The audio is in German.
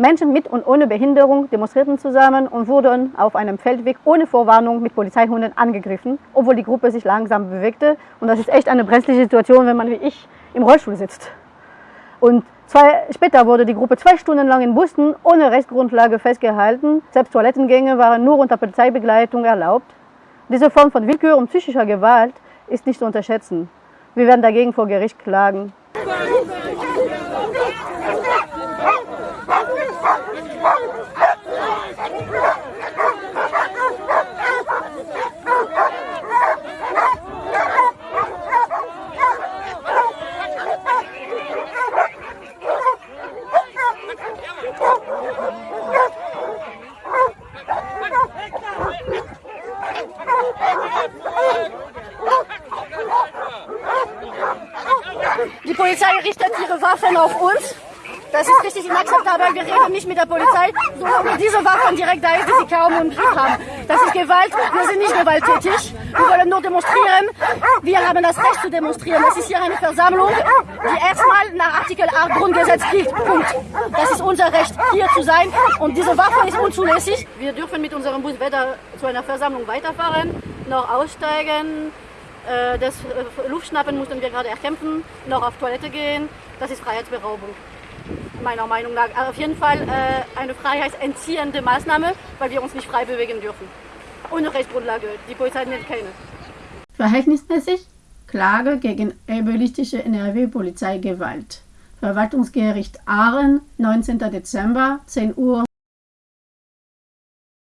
Menschen mit und ohne Behinderung demonstrierten zusammen und wurden auf einem Feldweg ohne Vorwarnung mit Polizeihunden angegriffen, obwohl die Gruppe sich langsam bewegte. Und das ist echt eine brenzliche Situation, wenn man wie ich im Rollstuhl sitzt. Und zwei, später wurde die Gruppe zwei Stunden lang in Bussen ohne Rechtsgrundlage festgehalten. Selbst Toilettengänge waren nur unter Polizeibegleitung erlaubt. Diese Form von Willkür und psychischer Gewalt ist nicht zu unterschätzen. Wir werden dagegen vor Gericht klagen. Die Polizei richtet ihre Waffen auf uns. Das ist richtig inakzeptabel. Wir reden nicht mit der Polizei, solange diese Waffen direkt da die sie kaum im Griff haben. Das ist Gewalt. Wir sind nicht gewalttätig. Wir wollen nur demonstrieren. Wir haben das Recht zu demonstrieren. Das ist hier eine Versammlung, die erstmal nach Artikel 8 Grundgesetz gilt. Punkt. Das ist unser Recht, hier zu sein. Und diese Waffe ist unzulässig. Wir dürfen mit unserem Bus weder zu einer Versammlung weiterfahren, noch aussteigen. Äh, das äh, Luftschnappen mussten wir gerade erkämpfen, noch auf Toilette gehen. Das ist Freiheitsberaubung, meiner Meinung nach. Auf jeden Fall äh, eine freiheitsentziehende Maßnahme, weil wir uns nicht frei bewegen dürfen. Ohne Rechtsgrundlage. Die Polizei nennt keine. Verhältnismäßig Klage gegen ebelistische NRW-Polizeigewalt. Verwaltungsgericht Ahren, 19. Dezember, 10 Uhr